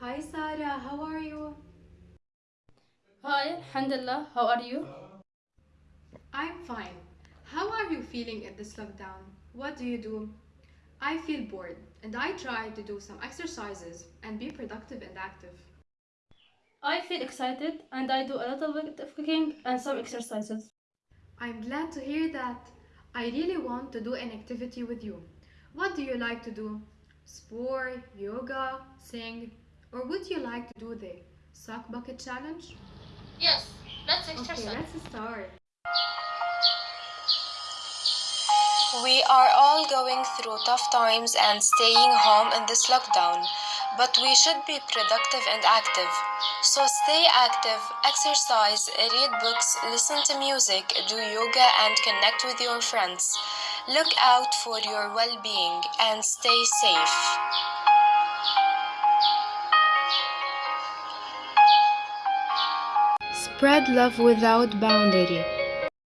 Hi Sarah, how are you? Hi, Alhamdulillah, how are you? I'm fine. How are you feeling in this lockdown? What do you do? I feel bored and I try to do some exercises and be productive and active. I feel excited and I do a little bit of cooking and some exercises. I'm glad to hear that. I really want to do an activity with you. What do you like to do? Sport, yoga, sing, or would you like to do the sock bucket challenge? Yes, let's exercise. Okay, let's start. We are all going through tough times and staying home in this lockdown, but we should be productive and active. So stay active, exercise, read books, listen to music, do yoga, and connect with your friends. Look out for your well being and stay safe. Spread love without boundary.